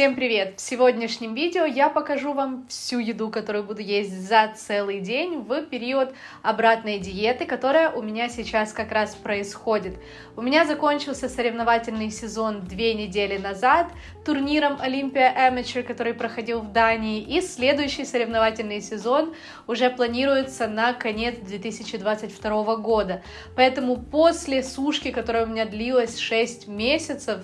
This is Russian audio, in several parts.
Всем привет! В сегодняшнем видео я покажу вам всю еду, которую буду есть за целый день в период обратной диеты, которая у меня сейчас как раз происходит. У меня закончился соревновательный сезон две недели назад турниром Olympia Amateur, который проходил в Дании, и следующий соревновательный сезон уже планируется на конец 2022 года. Поэтому после сушки, которая у меня длилась 6 месяцев,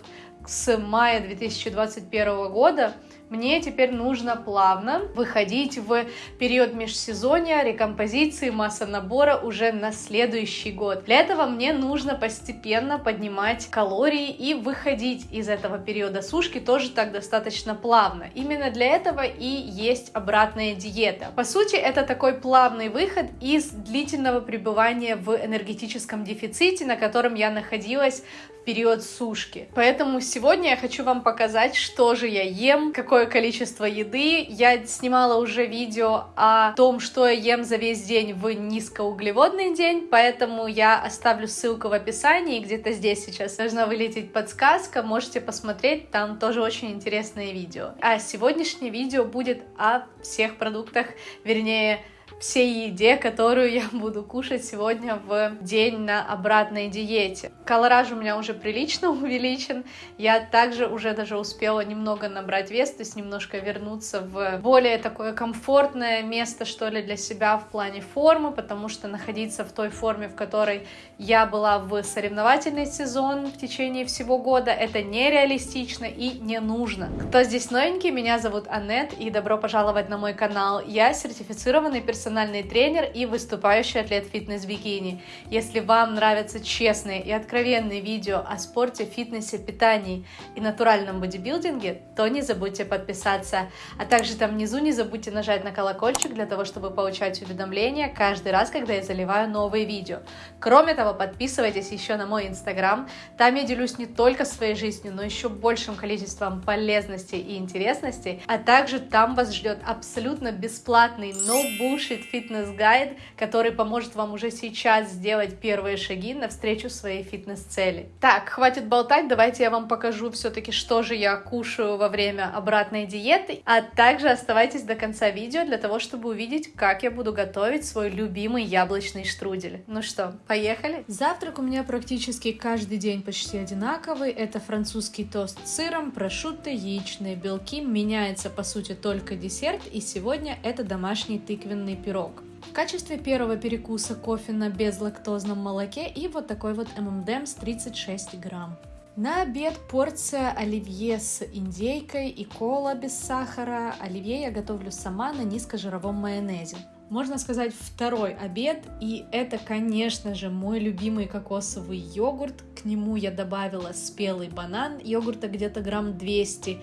с мая 2021 года мне теперь нужно плавно выходить в период межсезонья, рекомпозиции, масса набора уже на следующий год. Для этого мне нужно постепенно поднимать калории и выходить из этого периода сушки тоже так достаточно плавно. Именно для этого и есть обратная диета. По сути, это такой плавный выход из длительного пребывания в энергетическом дефиците, на котором я находилась период сушки. Поэтому сегодня я хочу вам показать, что же я ем, какое количество еды. Я снимала уже видео о том, что я ем за весь день в низкоуглеводный день, поэтому я оставлю ссылку в описании, где-то здесь сейчас должна вылететь подсказка, можете посмотреть, там тоже очень интересное видео. А сегодняшнее видео будет о всех продуктах, вернее, всей еде, которую я буду кушать сегодня в день на обратной диете. Колораж у меня уже прилично увеличен. Я также уже даже успела немного набрать вес, то есть немножко вернуться в более такое комфортное место, что ли, для себя в плане формы, потому что находиться в той форме, в которой я была в соревновательный сезон в течение всего года, это нереалистично и не нужно. Кто здесь новенький, меня зовут Аннет, и добро пожаловать на мой канал. Я сертифицированный персонаж персональный тренер и выступающий атлет фитнес-бикини. Если вам нравятся честные и откровенные видео о спорте, фитнесе, питании и натуральном бодибилдинге, то не забудьте подписаться. А также там внизу не забудьте нажать на колокольчик для того, чтобы получать уведомления каждый раз, когда я заливаю новые видео. Кроме того, подписывайтесь еще на мой инстаграм. Там я делюсь не только своей жизнью, но еще большим количеством полезностей и интересностей. А также там вас ждет абсолютно бесплатный, no bullshit будет фитнес-гайд, который поможет вам уже сейчас сделать первые шаги навстречу своей фитнес-цели. Так, хватит болтать, давайте я вам покажу все-таки, что же я кушаю во время обратной диеты, а также оставайтесь до конца видео для того, чтобы увидеть, как я буду готовить свой любимый яблочный штрудель. Ну что, поехали? Завтрак у меня практически каждый день почти одинаковый. Это французский тост с сыром, прошутто, яичные белки. Меняется, по сути, только десерт, и сегодня это домашний тыквенный пирог. В качестве первого перекуса кофе на безлактозном молоке и вот такой вот ММДМ с 36 грамм. На обед порция оливье с индейкой и кола без сахара. Оливье я готовлю сама на низкожировом майонезе. Можно сказать, второй обед, и это, конечно же, мой любимый кокосовый йогурт. К нему я добавила спелый банан, йогурта где-то грамм 200,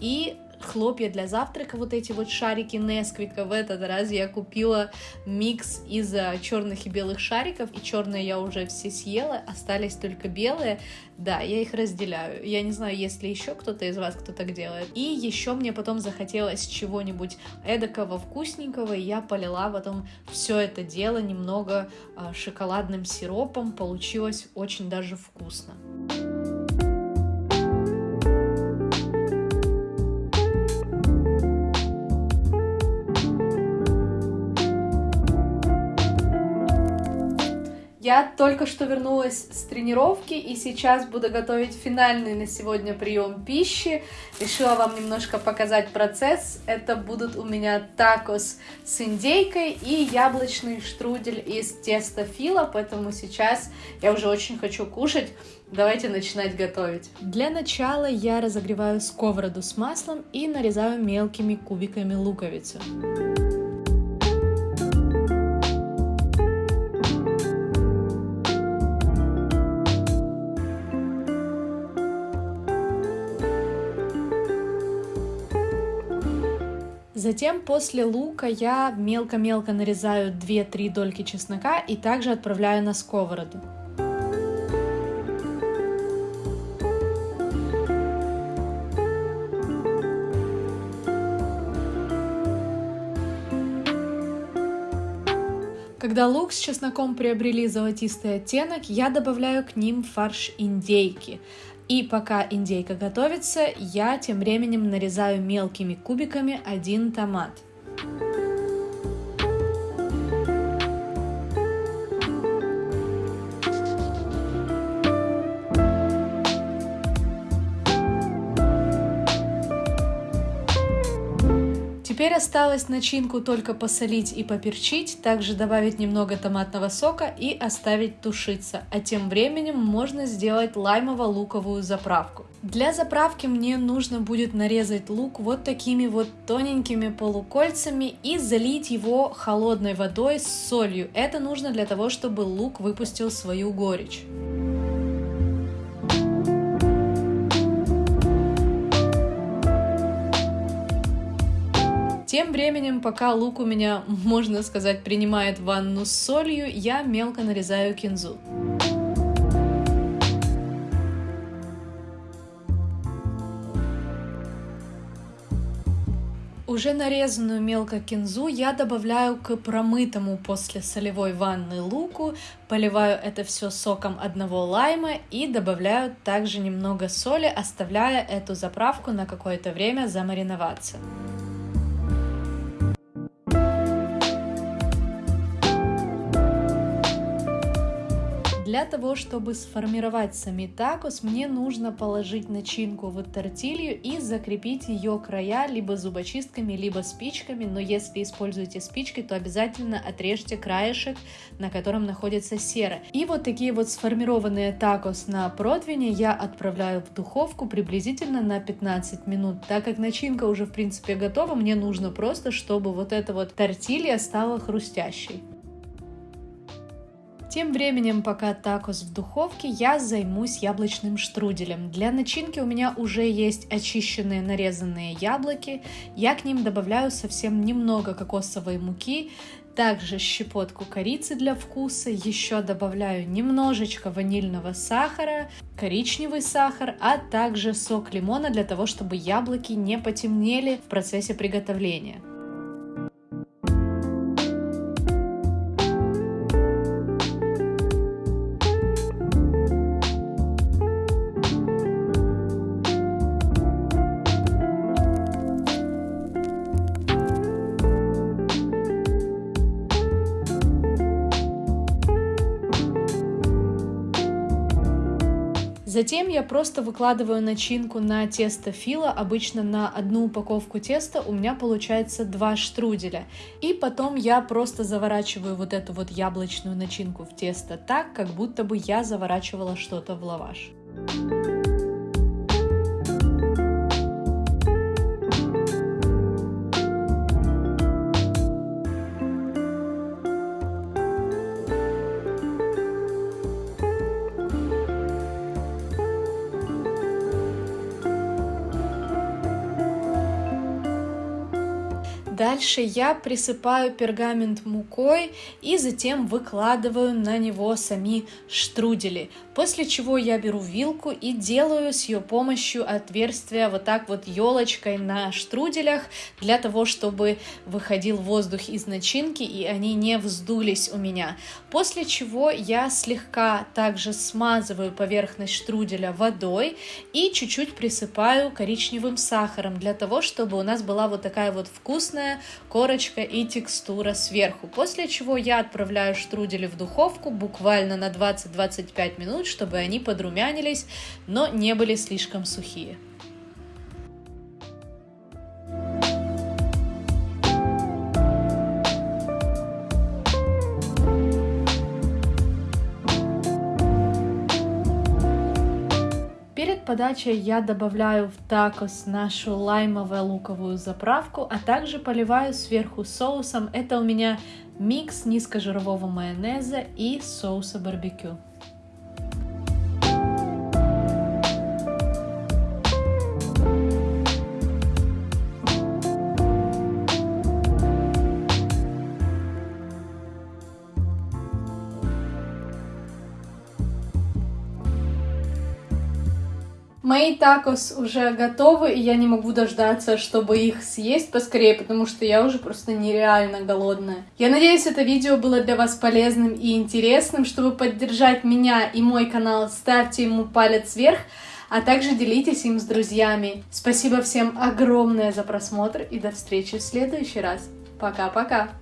и хлопья для завтрака, вот эти вот шарики Несквика. В этот раз я купила микс из черных и белых шариков, и черные я уже все съела, остались только белые. Да, я их разделяю. Я не знаю, есть ли еще кто-то из вас, кто так делает. И еще мне потом захотелось чего-нибудь эдакого вкусненького, и я полила потом все это дело немного э, шоколадным сиропом. Получилось очень даже вкусно. Я только что вернулась с тренировки и сейчас буду готовить финальный на сегодня прием пищи. Решила вам немножко показать процесс. Это будут у меня такос с индейкой и яблочный штрудель из теста фила, поэтому сейчас я уже очень хочу кушать. Давайте начинать готовить. Для начала я разогреваю сковороду с маслом и нарезаю мелкими кубиками луковицу. Затем после лука я мелко-мелко нарезаю 2-3 дольки чеснока и также отправляю на сковороду. Когда лук с чесноком приобрели золотистый оттенок, я добавляю к ним фарш индейки. И пока индейка готовится, я тем временем нарезаю мелкими кубиками один томат. Теперь осталось начинку только посолить и поперчить, также добавить немного томатного сока и оставить тушиться. А тем временем можно сделать лаймово-луковую заправку. Для заправки мне нужно будет нарезать лук вот такими вот тоненькими полукольцами и залить его холодной водой с солью. Это нужно для того, чтобы лук выпустил свою горечь. Тем временем, пока лук у меня, можно сказать, принимает ванну с солью, я мелко нарезаю кинзу. Уже нарезанную мелко кинзу я добавляю к промытому после солевой ванны луку, поливаю это все соком одного лайма и добавляю также немного соли, оставляя эту заправку на какое-то время замариноваться. Для того, чтобы сформировать сами такос, мне нужно положить начинку в тортилью и закрепить ее края либо зубочистками, либо спичками, но если используете спички, то обязательно отрежьте краешек, на котором находится сера. И вот такие вот сформированные такос на противне я отправляю в духовку приблизительно на 15 минут. Так как начинка уже в принципе готова, мне нужно просто, чтобы вот эта вот тортилья стала хрустящей. Тем временем, пока такос в духовке, я займусь яблочным штруделем. Для начинки у меня уже есть очищенные нарезанные яблоки. Я к ним добавляю совсем немного кокосовой муки, также щепотку корицы для вкуса, еще добавляю немножечко ванильного сахара, коричневый сахар, а также сок лимона для того, чтобы яблоки не потемнели в процессе приготовления. Затем я просто выкладываю начинку на тесто фила, обычно на одну упаковку теста у меня получается два штруделя. И потом я просто заворачиваю вот эту вот яблочную начинку в тесто так, как будто бы я заворачивала что-то в лаваш. Дальше я присыпаю пергамент мукой и затем выкладываю на него сами штрудели. После чего я беру вилку и делаю с ее помощью отверстия вот так вот елочкой на штруделях, для того, чтобы выходил воздух из начинки и они не вздулись у меня. После чего я слегка также смазываю поверхность штруделя водой и чуть-чуть присыпаю коричневым сахаром, для того, чтобы у нас была вот такая вот вкусная корочка и текстура сверху. После чего я отправляю штрудели в духовку буквально на 20-25 минут, чтобы они подрумянились, но не были слишком сухие. Подачей я добавляю в такос нашу лаймово-луковую заправку, а также поливаю сверху соусом. Это у меня микс низкожирового майонеза и соуса барбекю. Мои такос уже готовы, и я не могу дождаться, чтобы их съесть поскорее, потому что я уже просто нереально голодная. Я надеюсь, это видео было для вас полезным и интересным. Чтобы поддержать меня и мой канал, ставьте ему палец вверх. а также делитесь им с друзьями. Спасибо всем огромное за просмотр и до встречи в следующий раз. Пока-пока!